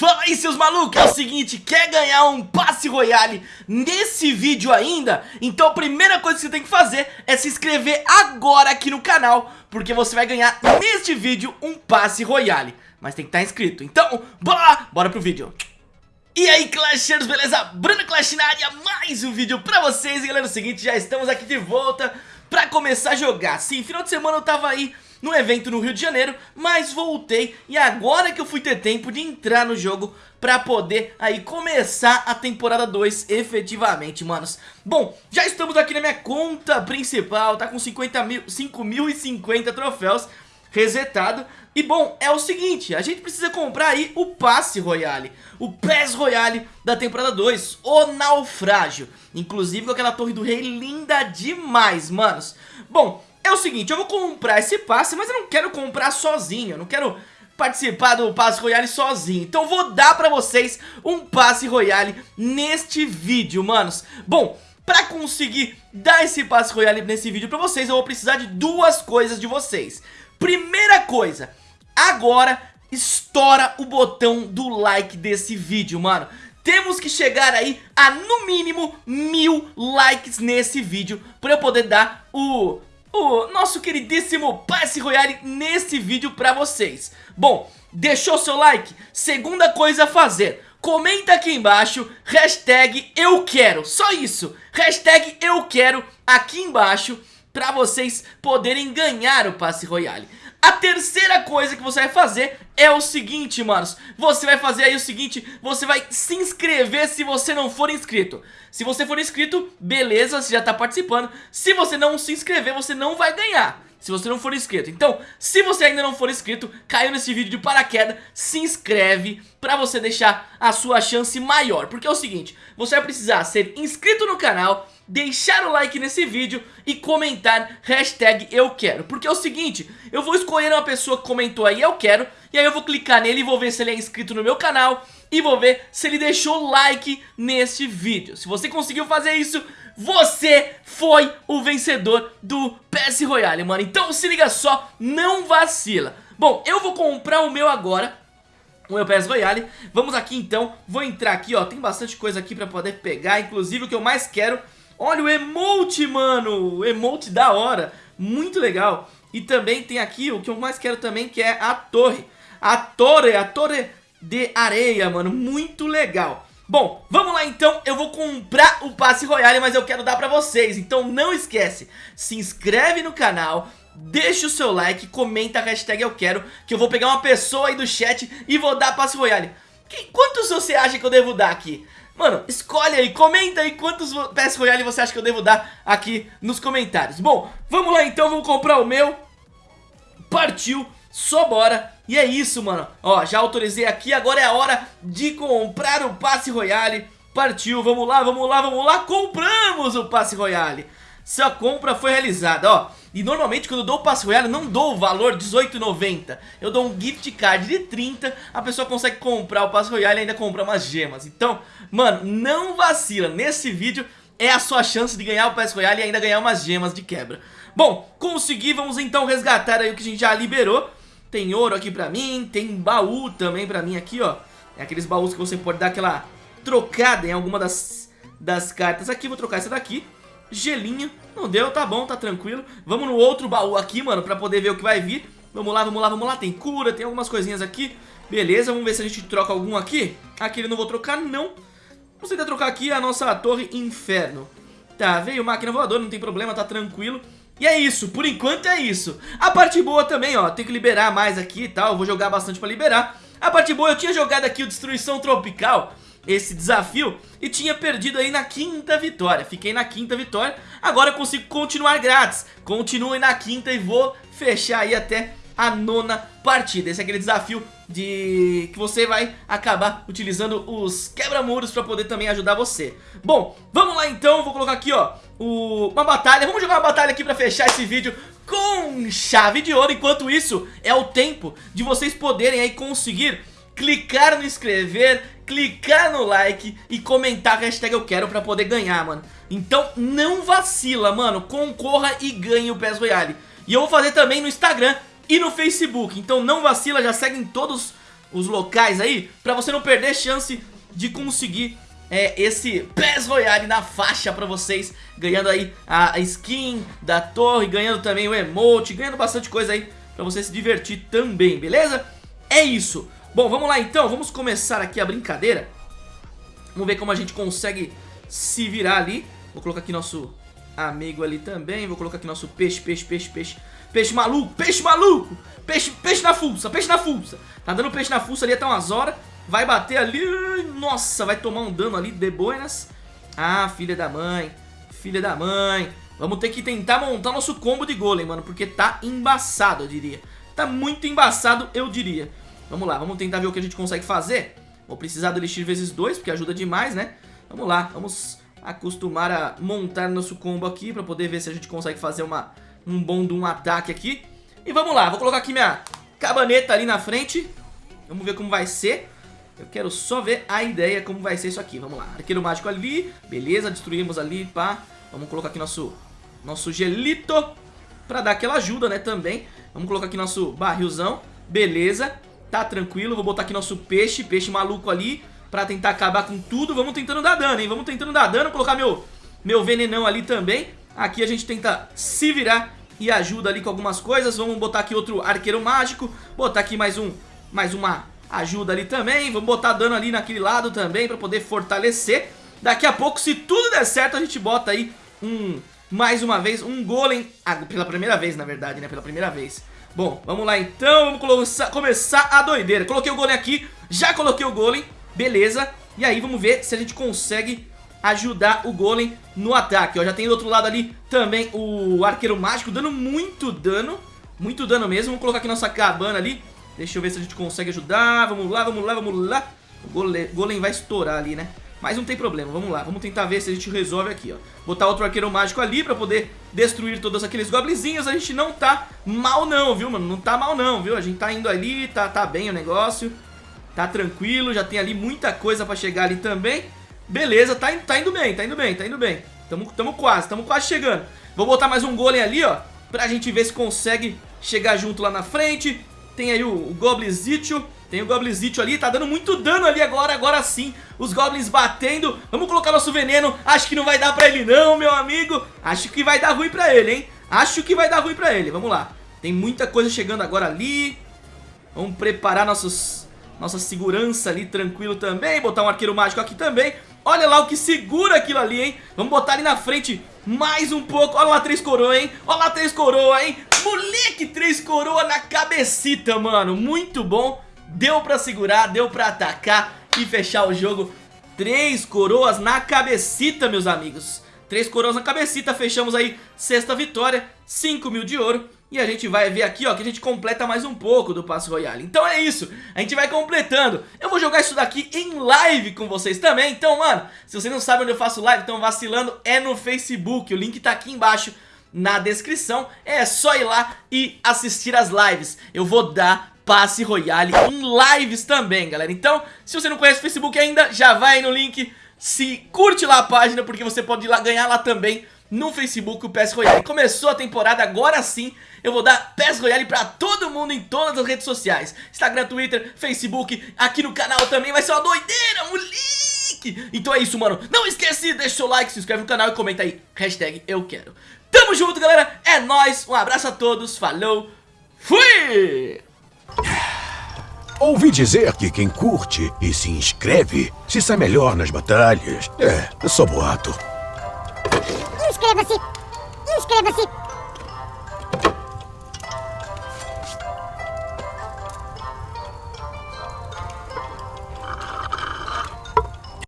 Fala aí seus malucos, é o seguinte, quer ganhar um passe royale nesse vídeo ainda? Então a primeira coisa que você tem que fazer é se inscrever agora aqui no canal Porque você vai ganhar neste vídeo um passe royale. Mas tem que estar inscrito, então bora lá, bora pro vídeo. E aí Clashers, beleza? Bruno Clash na área, mais um vídeo pra vocês. E galera, é o seguinte, já estamos aqui de volta pra começar a jogar. Sim, final de semana eu tava aí no evento no Rio de Janeiro, mas voltei e agora que eu fui ter tempo de entrar no jogo pra poder aí começar a temporada 2 efetivamente, manos. Bom, já estamos aqui na minha conta principal, tá com 50 mil, 5.050 troféus resetado. E bom, é o seguinte, a gente precisa comprar aí o passe Royale, o PES Royale da temporada 2, o Naufrágio. Inclusive com aquela torre do rei linda demais, manos. Bom, é o seguinte, eu vou comprar esse passe, mas eu não quero comprar sozinho, eu não quero participar do passe royale sozinho. Então vou dar pra vocês um passe royale neste vídeo, manos. Bom, pra conseguir dar esse passe royale nesse vídeo pra vocês Eu vou precisar de duas coisas de vocês. Primeira coisa, agora estoura o botão do like desse vídeo, mano. Temos que chegar aí a no mínimo mil likes nesse vídeo Pra eu poder dar o o nosso queridíssimo passe royale nesse vídeo pra vocês. Bom, deixou seu like? Segunda coisa a fazer Comenta aqui embaixo, hashtag eu quero, só isso Hashtag eu quero aqui embaixo pra vocês poderem ganhar o passe royale a terceira coisa que você vai fazer é o seguinte, manos Você vai fazer aí o seguinte, você vai se inscrever se você não for inscrito. Se você for inscrito, beleza, você já tá participando. Se você não se inscrever, você não vai ganhar se você não for inscrito. Então, se você ainda não for inscrito, caiu nesse vídeo de paraquedas Se inscreve pra você deixar a sua chance maior. Porque é o seguinte, você vai precisar ser inscrito no canal deixar o like nesse vídeo e comentar hashtag eu quero. Porque é o seguinte, eu vou escolher uma pessoa que comentou aí eu quero E aí eu vou clicar nele e vou ver se ele é inscrito no meu canal E vou ver se ele deixou like neste vídeo. Se você conseguiu fazer isso, você foi o vencedor do PS Royale, mano. Então se liga só, não vacila. Bom, eu vou comprar o meu agora o meu PS Royale. Vamos aqui então, vou entrar aqui ó, tem bastante coisa aqui pra poder pegar. Inclusive o que eu mais quero. Olha o emote, mano! O emote da hora, muito legal. E também tem aqui o que eu mais quero também, que é a torre. A torre, a torre de areia, mano, muito legal. Bom, vamos lá então, eu vou comprar o passe royale, mas eu quero dar pra vocês, então não esquece, se inscreve no canal, deixa o seu like, comenta a hashtag eu quero, que eu vou pegar uma pessoa aí do chat e vou dar passe royale. quantos você acha que eu devo dar aqui? Mano, escolhe aí, comenta aí quantos PS Royale você acha que eu devo dar aqui nos comentários Bom, vamos lá então, vamos comprar o meu Partiu, só bora. E é isso, mano. Ó, já autorizei aqui, agora é a hora de comprar o passe Royale. Partiu, vamos lá, vamos lá, vamos lá. Compramos o passe Royale. Sua compra foi realizada, ó. E normalmente quando eu dou o passe royale não dou o valor R$18,90 Eu dou um gift card de 30 A pessoa consegue comprar o passe royale e ainda comprar umas gemas. Então, mano, não vacila. Nesse vídeo é a sua chance de ganhar o passe royale e ainda ganhar umas gemas de quebra. Bom, consegui, vamos então resgatar aí o que a gente já liberou Tem ouro aqui pra mim, tem baú também pra mim aqui, ó. É aqueles baús que você pode dar aquela trocada em alguma das, das cartas. Aqui Vou trocar essa daqui. Gelinho. Não deu, tá bom, tá tranquilo. Vamos no outro baú aqui, mano, pra poder ver o que vai vir. Vamos lá, vamos lá, vamos lá. Tem cura, tem algumas coisinhas aqui. Beleza, vamos ver se a gente troca algum aqui. Aqui ele não vou trocar, não. Vamos tentar trocar aqui a nossa torre inferno? Tá, veio máquina voadora, não tem problema, tá tranquilo e é isso, por enquanto é isso A parte boa também, ó, tem que liberar mais aqui e tal Vou jogar bastante pra liberar A parte boa, eu tinha jogado aqui o Destruição Tropical esse desafio e tinha perdido aí na quinta vitória. Fiquei na quinta vitória, agora eu consigo continuar grátis. Continue na quinta e vou fechar aí até a nona partida. Esse é aquele desafio de que você vai acabar utilizando os quebra-muros pra poder também ajudar você. Bom, vamos lá então, vou colocar aqui ó, o... uma batalha. Vamos jogar uma batalha aqui pra fechar esse vídeo com chave de ouro. Enquanto isso, é o tempo de vocês poderem aí conseguir clicar no inscrever, clicar no like e comentar a hashtag eu quero pra poder ganhar, mano. Então não vacila, mano, concorra e ganhe o PES Royale. E eu vou fazer também no Instagram e no Facebook, então não vacila, já segue em todos os locais aí, pra você não perder chance de conseguir é, esse PES Royale na faixa pra vocês, ganhando aí a skin da torre, ganhando também o emote, ganhando bastante coisa aí pra você se divertir também, beleza? É isso. Bom, vamos lá então, vamos começar aqui a brincadeira. Vamos ver como a gente consegue se virar ali. Vou colocar aqui nosso amigo ali também, vou colocar aqui nosso peixe, peixe, peixe, peixe, peixe maluco, peixe maluco, peixe, peixe na fuça, peixe na fuça. Tá dando peixe na fuça ali até umas horas. Vai bater ali, nossa, vai tomar um dano ali de boinas. Ah, filha da mãe, filha da mãe. Vamos ter que tentar montar nosso combo de golem, mano, porque tá embaçado, eu diria. Tá muito embaçado, eu diria. Vamos lá, vamos tentar ver o que a gente consegue fazer. Vou precisar do Elixir vezes 2, porque ajuda demais, né? Vamos lá, vamos acostumar a montar nosso combo aqui pra poder ver se a gente consegue fazer uma, um bom de um ataque aqui. E vamos lá, vou colocar aqui minha cabaneta ali na frente. Vamos ver como vai ser. Eu quero só ver a ideia como vai ser isso aqui. Vamos lá. Arqueiro mágico ali. Beleza, destruímos ali, pá. Vamos colocar aqui nosso, nosso gelito pra dar aquela ajuda, né, também. Vamos colocar aqui nosso barrilzão. Beleza, tá tranquilo. Vou botar aqui nosso peixe, peixe maluco ali. Pra tentar acabar com tudo. Vamos tentando dar dano, hein. Vamos tentando dar dano. Colocar meu, meu venenão ali também. Aqui a gente tenta se virar e ajuda ali com algumas coisas. Vamos botar aqui outro arqueiro mágico. Botar aqui mais um, mais uma ajuda ali também. Vamos botar dano ali naquele lado também pra poder fortalecer. Daqui a pouco, se tudo der certo, a gente bota aí um, mais uma vez, um golem. Ah, pela primeira vez, na verdade, né? Pela primeira vez. Bom, vamos lá então, vamos começar a doideira. Coloquei o golem aqui, já coloquei o golem, beleza. E aí vamos ver se a gente consegue ajudar o golem no ataque. Ó, já tem do outro lado ali também o arqueiro mágico dando muito dano. Muito dano mesmo. Vamos colocar aqui nossa cabana ali. Deixa eu ver se a gente consegue ajudar. Vamos lá, vamos lá, vamos lá. O golem, golem vai estourar ali, né? Mas não tem problema, vamos lá, vamos tentar ver se a gente resolve aqui, ó Botar outro arqueiro mágico ali pra poder destruir todos aqueles goblinzinhos A gente não tá mal não, viu, mano? Não tá mal não, viu? A gente tá indo ali, tá, tá bem o negócio Tá tranquilo, já tem ali muita coisa pra chegar ali também Beleza, tá, tá indo bem, tá indo bem, tá indo bem Tamo, tamo quase, tamo quase chegando Vou botar mais um golem ali, ó Pra gente ver se consegue chegar junto lá na frente Tem aí o, o Goblinzitio tem o Goblinzitio ali, tá dando muito dano ali agora, agora sim. Os Goblins batendo. Vamos colocar nosso veneno. Acho que não vai dar pra ele não, meu amigo. Acho que vai dar ruim pra ele, hein. Acho que vai dar ruim pra ele. Vamos lá. Tem muita coisa chegando agora ali. Vamos preparar nossos, nossa segurança ali tranquilo também. Botar um arqueiro mágico aqui também. Olha lá o que segura aquilo ali, hein. Vamos botar ali na frente mais um pouco. Olha lá três coroa, hein. Olha lá três coroa, hein. Moleque, três coroa na cabecita, mano. Muito bom. Deu pra segurar, deu pra atacar e fechar o jogo. Três coroas na cabecita, meus amigos. Três coroas na cabecita, fechamos aí sexta vitória, 5 mil de ouro. E a gente vai ver aqui, ó, que a gente completa mais um pouco do Passo Royale. Então é isso, a gente vai completando. Eu vou jogar isso daqui em live com vocês também. Então, mano, se você não sabe onde eu faço live, então vacilando, é no Facebook. O link tá aqui embaixo na descrição. É só ir lá e assistir as lives. Eu vou dar passe royale em lives também, galera. Então, se você não conhece o Facebook ainda, já vai aí no link, se curte lá a página, porque você pode ir lá ganhar lá também no Facebook o PES Royale. Começou a temporada, agora sim eu vou dar PES Royale pra todo mundo em todas as redes sociais. Instagram, Twitter, Facebook, aqui no canal também vai ser uma doideira, moleque! Então é isso, mano. Não esquece, deixa o seu like, se inscreve no canal e comenta aí, hashtag eu quero. Tamo junto, galera. É nóis, um abraço a todos, falou, fui! Ouvi dizer que quem curte e se inscreve se sai melhor nas batalhas. É, é só boato. Inscreva-se! Inscreva-se!